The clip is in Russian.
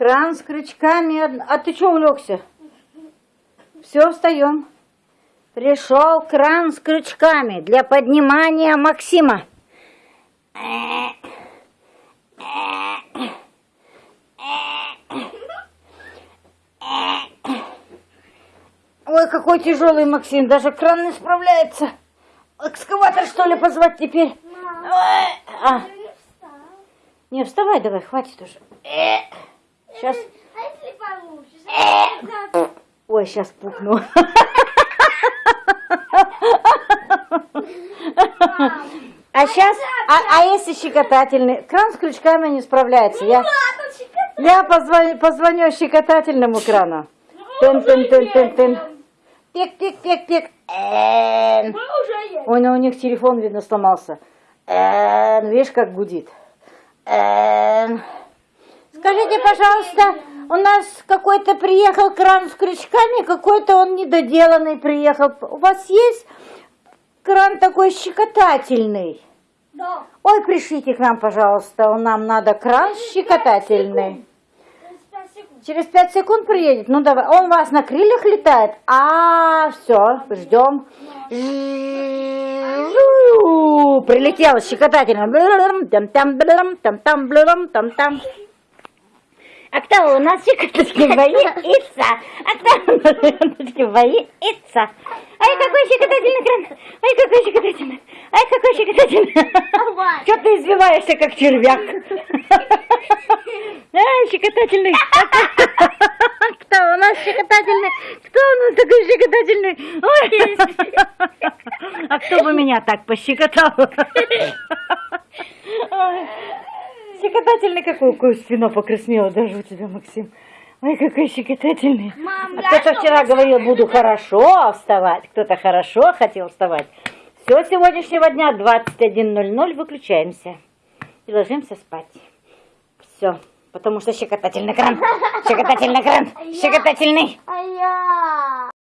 Кран с крючками. А ты что улегся? Все, встаем. Пришел кран с крючками для поднимания Максима. Ой, какой тяжелый Максим, даже кран не справляется. Экскаватор что ли позвать теперь? Ой, а. Не, вставай давай, хватит уже. Сейчас. А если получится? Ой, сейчас пукну. А сейчас, а, а если щекотательный? Кран с крючками не справляется. Я, я позвоню, позвоню щекотательному крану. Тын, тын, тын, тын, тын. Пик, пик, пик, пик. Ой, ну у них телефон, видно, сломался. Эм, видишь, как гудит. Эм. Скажите, пожалуйста, у нас какой-то приехал кран с крючками, какой-то он недоделанный приехал. У вас есть кран такой щекотательный? Да. Ой, пришлите к нам, пожалуйста, нам надо кран щекотательный. Через пять секунд. Через пять секунд приедет? Ну давай. Он у вас на крыльях летает? А, все, ждем. Прилетел щекотательно. Там-там, там-там, там-там. А кто у нас щекотательный боится? А кто у нас щекотательный боится? Ай, какой щекотательный кран! Ай, какой щекотательный! Ай, какой щекотательный! Что ты избиваешься, как червяк? Ай, щекотательный! Кто у нас щекотательный? Кто у нас такой щекотательный? Ой. А кто бы меня так пощекотал? Щекотательный какой, какое спина покраснела даже у тебя, Максим. Ой, какой щекотательный. Мам, А кто-то вчера говорил, буду хорошо вставать, кто-то хорошо хотел вставать. Все, сегодняшнего дня 21.00 выключаемся и ложимся спать. Все, потому что щекотательный кран, щекотательный кран, щекотательный. А я